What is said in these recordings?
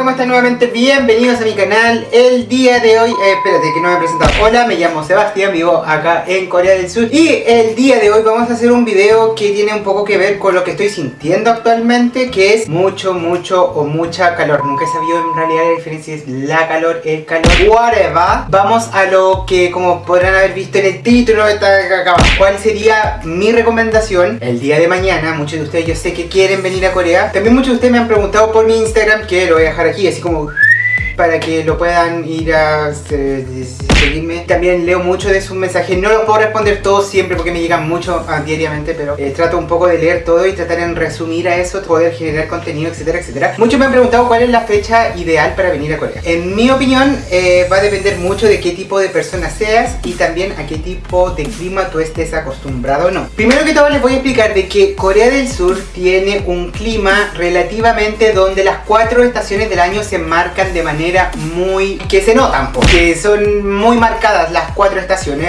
¿cómo están nuevamente? Bienvenidos a mi canal. El día de hoy, eh, espérate que no me he Hola, me llamo Sebastián, vivo acá en Corea del Sur. Y el día de hoy vamos a hacer un video que tiene un poco que ver con lo que estoy sintiendo actualmente Que es mucho, mucho o mucha calor. Nunca he sabido en realidad la diferencia es la calor, el calor, whatever. Vamos a lo que como podrán haber visto en el título está acá ¿Cuál sería mi recomendación el día de mañana? Muchos de ustedes yo sé que quieren venir a Corea. También muchos de ustedes me han preguntado por mi Instagram que lo voy a dejar aquí, así como para que lo puedan ir a seguirme. También leo mucho de sus mensajes, no los puedo responder todos siempre porque me llegan mucho ah, diariamente, pero eh, trato un poco de leer todo y tratar en resumir a eso, poder generar contenido, etcétera, etcétera. Muchos me han preguntado cuál es la fecha ideal para venir a Corea. En mi opinión, eh, va a depender mucho de qué tipo de persona seas y también a qué tipo de clima tú estés acostumbrado o no. Primero que todo les voy a explicar de que Corea del Sur tiene un clima relativamente donde las cuatro estaciones del año se marcan de manera muy... que se notan porque son muy marcadas las cuatro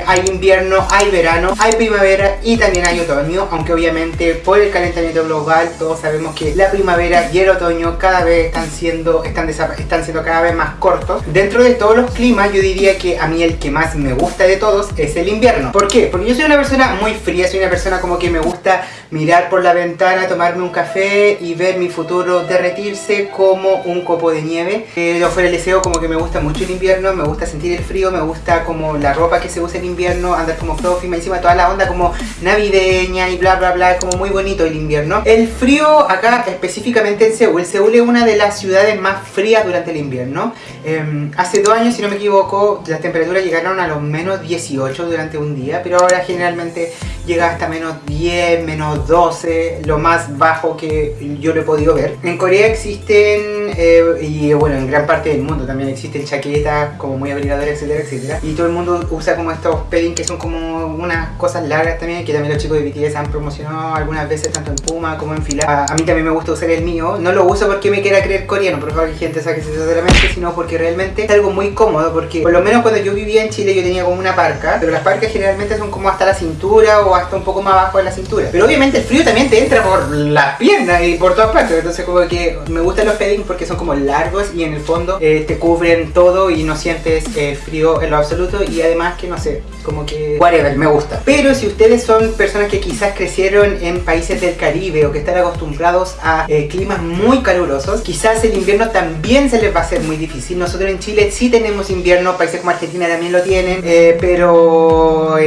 hay invierno, hay verano, hay primavera y también hay otoño aunque obviamente por el calentamiento global todos sabemos que la primavera y el otoño cada vez están siendo están, están siendo cada vez más cortos dentro de todos los climas yo diría que a mí el que más me gusta de todos es el invierno ¿por qué? porque yo soy una persona muy fría soy una persona como que me gusta mirar por la ventana, tomarme un café y ver mi futuro derretirse como un copo de nieve. Eh, yo fuera el deseo como que me gusta mucho el invierno, me gusta sentir el frío, me gusta como la ropa que se usa en invierno, andar como fluffy, me encima toda la onda como navideña y bla bla bla, como muy bonito el invierno. El frío acá específicamente en Seúl, Seúl es una de las ciudades más frías durante el invierno. Em, hace dos años, si no me equivoco, las temperaturas llegaron a los menos 18 durante un día, pero ahora generalmente llega hasta menos 10, menos 12, lo más bajo que yo lo he podido ver. En Corea existen, eh, y bueno, en gran parte del mundo también existen chaquetas como muy abrigadoras, etcétera, etcétera. Y todo el mundo usa como estos padding que son como unas cosas largas también, que también los chicos de BTS han promocionado algunas veces tanto en Puma como en Fila. A, mí también me gusta usar el mío. No lo uso porque me quiera creer coreano, por favor que gente saque eso de la sino porque realmente es algo muy cómodo, porque por lo menos cuando yo vivía en Chile yo tenía como una parca, pero las parcas generalmente son como hasta la cintura o hasta un poco más abajo de la cintura. Pero obviamente el frío también te entra por las piernas y por todas partes, entonces como que me gustan los padding porque son como largos y en el fondo eh, te cubren todo y no sientes eh, frío en lo absoluto y además que no sé, como que whatever, me gusta. Pero si ustedes son personas que quizás crecieron en países del Caribe o que están acostumbrados a eh, climas muy calurosos, quizás el invierno también se les va a hacer muy difícil. Nosotros en Chile sí tenemos invierno, países como Argentina también lo tienen, pero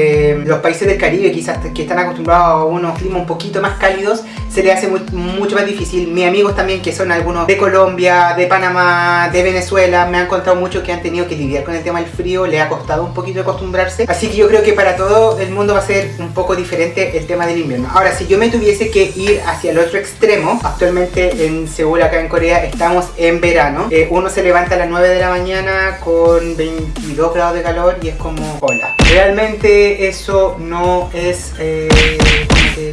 los países del Caribe quizás que están acostumbrados a unos climas un poquito más cálidos, se les hace mucho más difícil. Mis amigos también, que son algunos de Colombia, de Panamá, de Venezuela, me han contado mucho que han tenido que lidiar con el tema del frío, le ha costado un poquito acostumbrarse. Así que yo creo que para todo el mundo va a ser un poco diferente el tema del invierno. Ahora, si yo me tuviese que ir hacia el otro extremo, actualmente en Seúl, acá en Corea, estamos en verano. Eh, uno se levanta a las 9 de la mañana con 22 grados de calor y es como, hola. Realmente eso no es... Eh,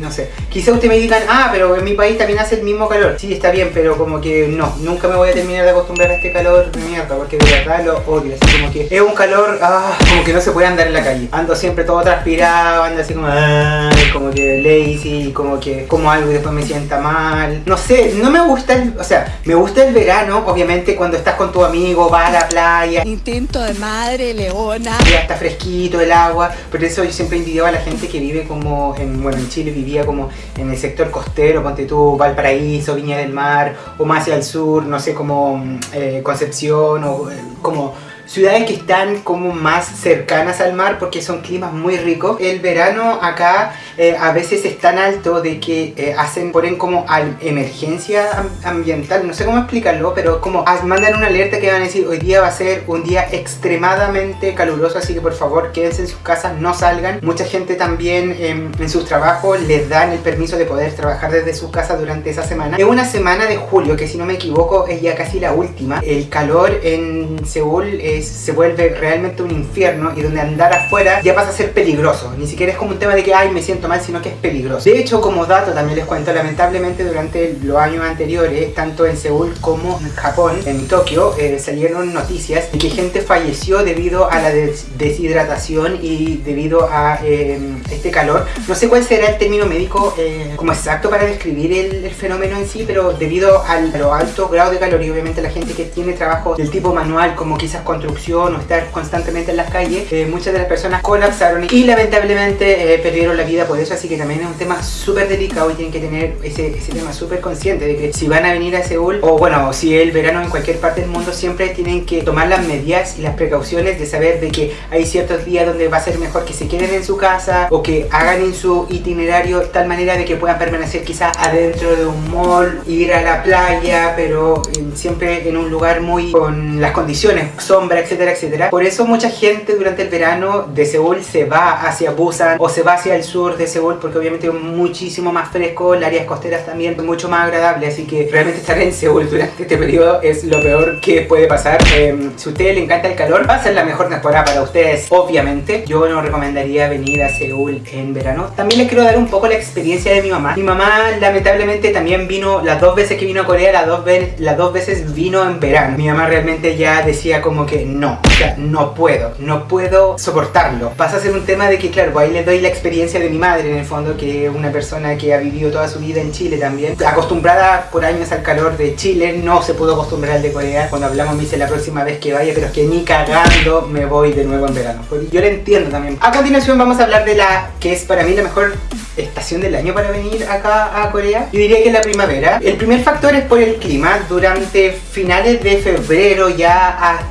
no sé. Quizá ustedes me digan, ah, pero en mi país también hace el mismo calor. Sí, está bien, pero como que no, nunca me voy a terminar de acostumbrar a este calor de mierda, porque de verdad lo odio. Así como que es un calor, ah, como que no se puede andar en la calle. Ando siempre todo transpirado, ando así como, ah, como que lazy, como que como algo y después me sienta mal. No sé, no me gusta el, o sea, me gusta el verano, obviamente cuando estás con tu amigo, vas a la playa. Instinto de madre, leona. Ya está fresquito el agua, pero eso yo siempre envidiaba a la gente que vive como en, bueno, en Chile vivía como en el sector costero, ponte tú, Valparaíso, Viña del Mar, o más hacia el sur, no sé, como mm, eh, Concepción, o eh, como ciudades que están como más cercanas al mar porque son climas muy ricos. El verano acá eh, a veces es tan alto de que eh, hacen, ponen como emergencia ambiental, no sé cómo explicarlo, pero como mandan una alerta que van a decir hoy día va a ser un día extremadamente caluroso, así que por favor quédense en sus casas, no salgan. Mucha gente también en sus trabajos les dan el permiso de poder trabajar desde su casa durante esa semana. Es una semana de julio, que si no me equivoco es ya casi la última. El calor en Seúl es se vuelve realmente un infierno y donde andar afuera ya pasa a ser peligroso. Ni siquiera es como un tema de que, ay, me siento mal, sino que es peligroso. De hecho, como dato también les cuento, lamentablemente durante los años anteriores, tanto en Seúl como en Japón, en Tokio, eh, salieron noticias de que gente falleció debido a la deshidratación y debido a eh, este calor. No sé cuál será el término médico eh, como exacto para describir el, fenómeno en sí, pero debido al alto grado de calor y obviamente la gente que tiene trabajo del tipo manual, como quizás construcción o estar constantemente en las calles, muchas de las personas colapsaron y lamentablemente perdieron la vida por eso, así que también es un tema súper delicado y tienen que tener ese, ese tema súper consciente de que si van a venir a Seúl, o bueno, si el verano en cualquier parte del mundo, siempre tienen que tomar las medidas y las precauciones de saber de que hay ciertos días donde va a ser mejor que se queden en su casa o que hagan en su itinerario tal manera de que puedan permanecer quizás adentro de un mall, ir a la playa, pero siempre en un lugar muy con las condiciones, sombra, etcétera, etcétera. Por eso mucha gente durante el verano de Seúl se va hacia Busan o se va hacia el sur de Seúl porque obviamente es muchísimo más fresco, las áreas costeras también mucho más agradable, así que realmente estar en Seúl durante este periodo es lo peor que puede pasar. Em, si a ustedes les encanta el calor, va a ser la mejor temporada para ustedes, obviamente. Yo no recomendaría venir a Seúl en verano. También les quiero dar un poco la experiencia de mi mamá. Mi mamá lamentablemente también vino, las dos veces que vino a Corea, las dos, las dos veces vino en verano. Mi mamá realmente ya decía como que no, o sea, no puedo, no puedo soportarlo. Pasa a ser un tema de que, claro, pues ahí les doy la experiencia de mi madre en el fondo, que es una persona que ha vivido toda su vida en Chile también. Acostumbrada por años al calor de Chile, no se pudo acostumbrar al de Corea. Cuando hablamos me dice la próxima vez que vaya, pero es que ni cagando me voy de nuevo en verano. Yo lo entiendo también. A continuación vamos a hablar de la que es para mí la mejor estación del año para venir acá a Corea. Yo diría que es la primavera. El primer factor es por el clima. Durante finales de febrero ya hasta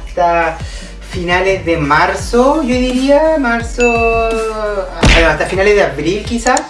finales de marzo, yo diría, marzo, hasta finales de abril quizás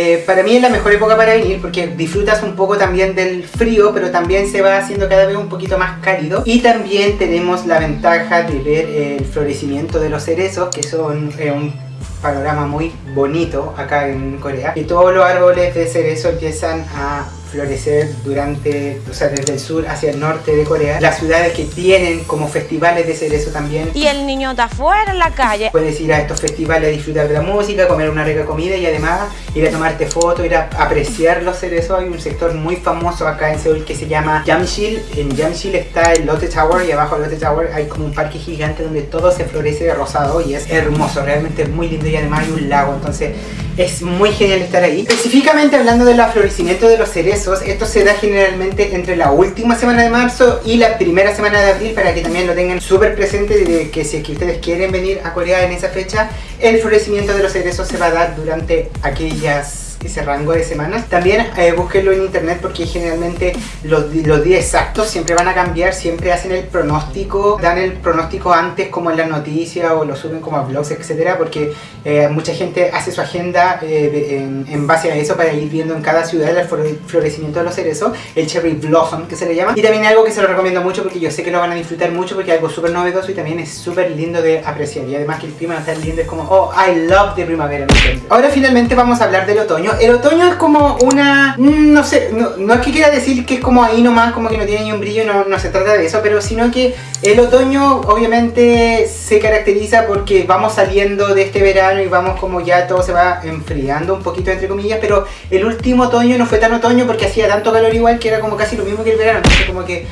eh, para mí es la mejor época para venir porque disfrutas un poco también del frío, pero también se va haciendo cada vez un poquito más cálido. Y también tenemos la ventaja de ver el florecimiento de los cerezos, que son eh, un panorama muy bonito acá en Corea. Y todos los árboles de cerezo empiezan a florecer durante, o sea, desde el sur hacia el norte de Corea. Las ciudades que tienen como festivales de cerezo también. Y el niño está afuera en la calle. Puedes ir a estos festivales a disfrutar de la música, comer una rica comida y además ir a tomarte fotos, ir a apreciar los cerezos. Hay un sector muy famoso acá en Seúl que se llama Jamsil. En Jamsil está el Lotte Tower y abajo del Lotte Tower hay como un parque gigante donde todo se florece de rosado y es hermoso, realmente es muy lindo y además hay un lago, entonces es muy genial estar ahí. Específicamente hablando del florecimiento de los cerezos, esto se da generalmente entre la última semana de marzo y la primera semana de abril para que también lo tengan súper presente de que si es que ustedes quieren venir a Corea en esa fecha, el florecimiento de los cerezos se va a dar durante aquellas ese rango de semanas. También eh, búsquenlo en internet porque generalmente los, los, días exactos siempre van a cambiar, siempre hacen el pronóstico, dan el pronóstico antes como en las noticias o lo suben como a blogs, etcétera, porque eh, mucha gente hace su agenda eh, en, base a eso para ir viendo en cada ciudad el florecimiento de los cerezos, el cherry blossom que se le llama. Y también algo que se lo recomiendo mucho porque yo sé que lo van a disfrutar mucho porque es algo súper novedoso y también es súper lindo de apreciar. Y además que el clima estar lindo, es como, oh, I love the primavera. Ahora finalmente vamos a hablar del otoño el otoño es como una... Mm, no sé, no, es que quiera decir que es como ahí nomás, como que no tiene ni un brillo, no, no se trata de eso, pero sino que el otoño obviamente se caracteriza porque vamos saliendo de este verano y vamos como ya todo se va enfriando un poquito entre comillas, pero el último otoño no fue tan otoño porque hacía tanto calor igual que era como casi lo mismo que el verano, entonces como que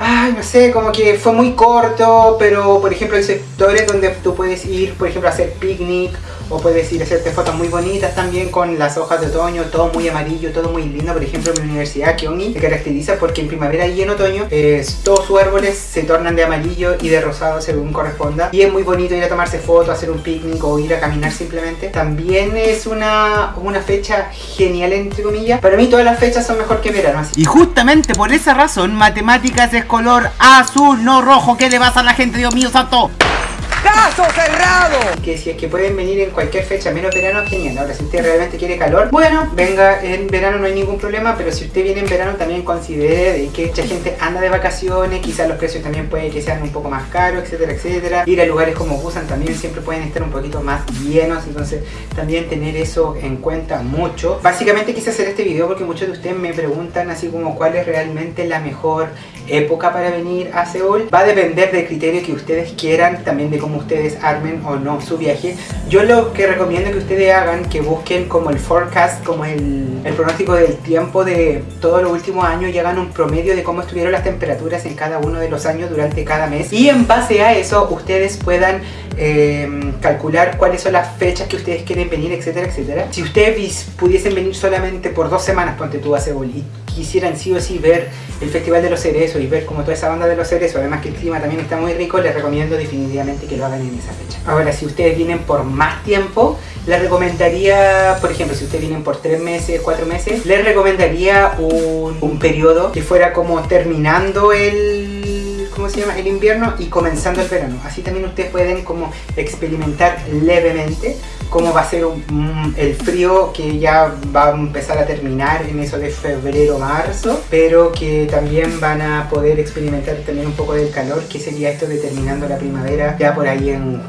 ay, no sé, como que fue muy corto, pero por ejemplo hay sectores donde tú puedes ir, por ejemplo, a hacer picnic o puedes ir a hacerte fotos muy bonitas también con las hojas de otoño, todo muy amarillo, todo muy lindo. Por ejemplo, mi universidad, Kyongi, se caracteriza porque en primavera y en otoño eh, todos sus árboles se tornan de amarillo y de rosado según corresponda. Y es muy bonito ir a tomarse fotos, hacer un picnic o ir a caminar simplemente. También es una, una fecha genial, entre comillas. Para mí todas las fechas son mejor que verano. Y justamente por esa razón, matemáticas es color azul, no rojo. ¿Qué le pasa a la gente, Dios mío santo? ¡Caso cerrado! Que si es que pueden venir en cualquier fecha, menos verano, genial. Ahora, si usted realmente quiere calor, bueno, venga en verano, no hay ningún problema. Pero si usted viene en verano, también considere de que mucha gente anda de vacaciones, quizás los precios también puede que sean un poco más caros, etcétera, etcétera. Ir a lugares como Busan también siempre pueden estar un poquito más llenos, entonces también tener eso en cuenta mucho. Básicamente quise hacer este video porque muchos de ustedes me preguntan así como cuál es realmente la mejor época para venir a Seúl. Va a depender del criterio que ustedes quieran, también de cómo ustedes armen o no su viaje. Yo lo que recomiendo que ustedes hagan, que busquen como el forecast, como el, pronóstico del tiempo de todos los últimos años y hagan un promedio de cómo estuvieron las temperaturas en cada uno de los años durante cada mes. Y en base a eso ustedes puedan eh, calcular cuáles son las fechas que ustedes quieren venir, etcétera, etcétera. Si ustedes pudiesen venir solamente por dos semanas, ponte tú a y quisieran sí o sí ver el Festival de los Cerezos y ver como toda esa banda de los cerezos, además que el clima también está muy rico, les recomiendo definitivamente que lo hagan en esa fecha. Ahora, si ustedes vienen por más tiempo, les recomendaría, por ejemplo, si ustedes vienen por tres meses, cuatro meses, les recomendaría un, un periodo que fuera como terminando el ¿cómo se llama? El invierno y comenzando el verano. Así también ustedes pueden como experimentar levemente cómo va a ser el frío que ya va a empezar a terminar en eso de febrero, marzo, pero que también van a poder experimentar también un poco del calor, que sería esto de terminando la primavera ya por ahí en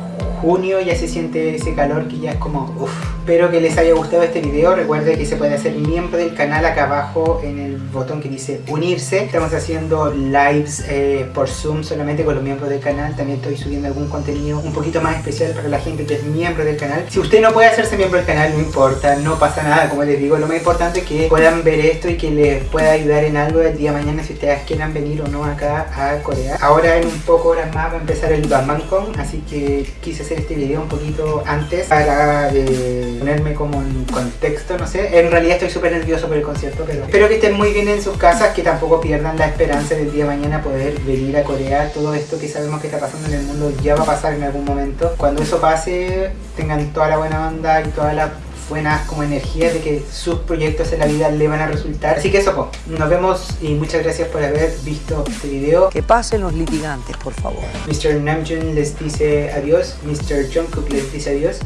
junio ya se siente ese calor que ya es como uff. Espero que les haya gustado este video. Recuerden que se puede hacer miembro del canal acá abajo en el botón que dice unirse. Estamos haciendo lives eh, por Zoom solamente con los miembros del canal. También estoy subiendo algún contenido un poquito más especial para la gente que es miembro del canal. Si usted no puede hacerse miembro del canal, no importa, no pasa nada. Como les digo, lo más importante es que puedan ver esto y que les pueda ayudar en algo el día de mañana si ustedes quieran venir o no acá a Corea. Ahora en un poco horas más va a empezar el BatmanCon, así que quise hacer este video un poquito antes para eh, ponerme como en contexto, no sé. En realidad estoy súper nervioso por el concierto, pero espero que estén muy bien en sus casas, que tampoco pierdan la esperanza del día de mañana poder venir a Corea. Todo esto que sabemos que está pasando en el mundo ya va a pasar en algún momento. Cuando eso pase, tengan toda la buena onda y toda la buenas como energía de que sus proyectos en la vida le van a resultar. Así que eso, nos vemos y muchas gracias por haber visto este video. Que pasen los litigantes, por favor. Mr. Namjoon les dice adiós, Mr. Jungkook les dice adiós,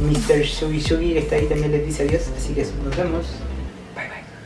Mr. Sugi Sugi que está ahí también les dice adiós, así que nos vemos.